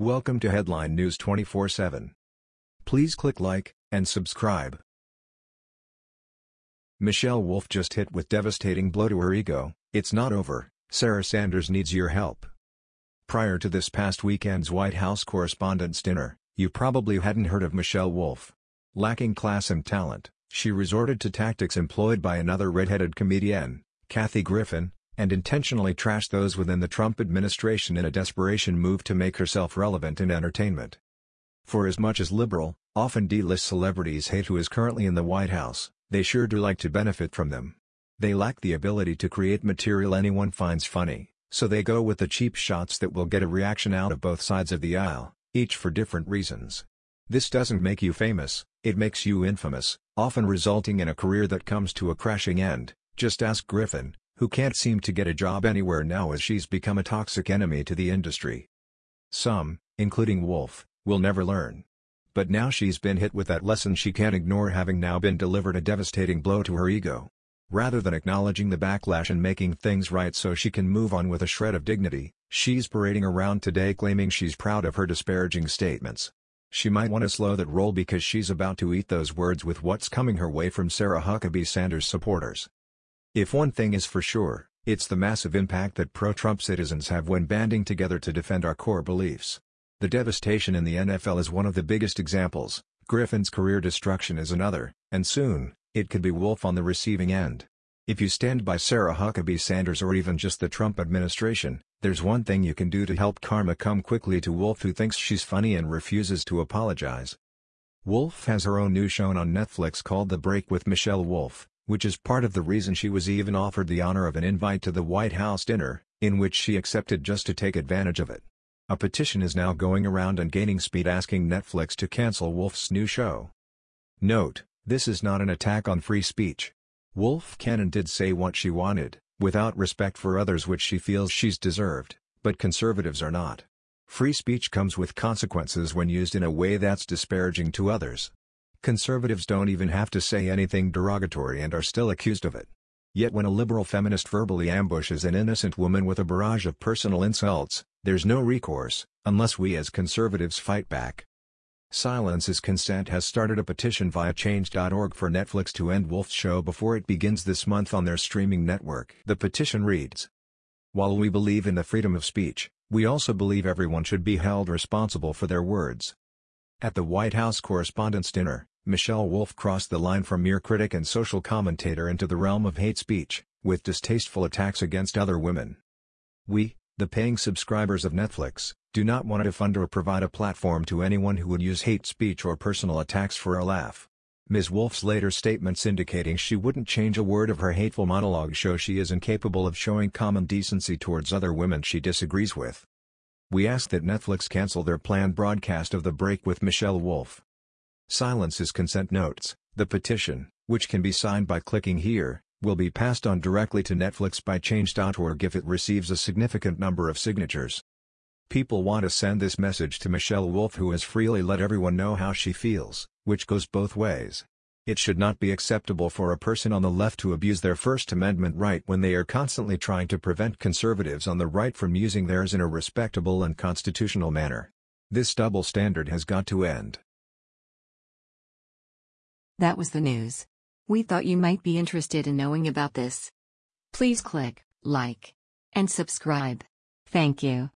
Welcome to Headline News 24/7. Please click like and subscribe. Michelle Wolf just hit with devastating blow to her ego. It's not over. Sarah Sanders needs your help. Prior to this past weekend's White House Correspondents' Dinner, you probably hadn't heard of Michelle Wolf. Lacking class and talent, she resorted to tactics employed by another red-headed comedian, Kathy Griffin, and intentionally trashed those within the Trump administration in a desperation move to make herself relevant in entertainment. For as much as liberal, often D-list celebrities hate who is currently in the White House, they sure do like to benefit from them. They lack the ability to create material anyone finds funny, so they go with the cheap shots that will get a reaction out of both sides of the aisle, each for different reasons. This doesn't make you famous, it makes you infamous, often resulting in a career that comes to a crashing end, just ask Griffin, who can't seem to get a job anywhere now as she's become a toxic enemy to the industry. Some, including Wolf, will never learn. But now she's been hit with that lesson she can't ignore having now been delivered a devastating blow to her ego. Rather than acknowledging the backlash and making things right so she can move on with a shred of dignity, she's parading around today claiming she's proud of her disparaging statements. She might want to slow that roll because she's about to eat those words with what's coming her way from Sarah Huckabee Sanders supporters. If one thing is for sure, it's the massive impact that pro-Trump citizens have when banding together to defend our core beliefs. The devastation in the NFL is one of the biggest examples, Griffin's career destruction is another, and soon, it could be Wolf on the receiving end. If you stand by Sarah Huckabee Sanders or even just the Trump administration, there's one thing you can do to help karma come quickly to Wolf who thinks she's funny and refuses to apologize. Wolf has her own new show on Netflix called The Break with Michelle Wolf which is part of the reason she was even offered the honor of an invite to the White House dinner, in which she accepted just to take advantage of it. A petition is now going around and gaining speed asking Netflix to cancel Wolf's new show. Note, this is not an attack on free speech. Wolf can and did say what she wanted, without respect for others which she feels she's deserved, but conservatives are not. Free speech comes with consequences when used in a way that's disparaging to others. Conservatives don't even have to say anything derogatory and are still accused of it. Yet when a liberal feminist verbally ambushes an innocent woman with a barrage of personal insults, there's no recourse, unless we as conservatives fight back. Silence is Consent has started a petition via change.org for Netflix to end Wolf's show before it begins this month on their streaming network. The petition reads, While we believe in the freedom of speech, we also believe everyone should be held responsible for their words. At the White House Correspondents' Dinner, Michelle Wolf crossed the line from mere critic and social commentator into the realm of hate speech, with distasteful attacks against other women. We, the paying subscribers of Netflix, do not want to fund or provide a platform to anyone who would use hate speech or personal attacks for a laugh. Ms. Wolf's later statements indicating she wouldn't change a word of her hateful monologue show she is incapable of showing common decency towards other women she disagrees with. We ask that Netflix cancel their planned broadcast of The Break with Michelle Wolf. Silence is consent notes. The petition, which can be signed by clicking here, will be passed on directly to Netflix by change.org if it receives a significant number of signatures. People want to send this message to Michelle Wolf who has freely let everyone know how she feels, which goes both ways. It should not be acceptable for a person on the left to abuse their First Amendment right when they are constantly trying to prevent conservatives on the right from using theirs in a respectable and constitutional manner. This double standard has got to end. That was the news. We thought you might be interested in knowing about this. Please click like and subscribe. Thank you.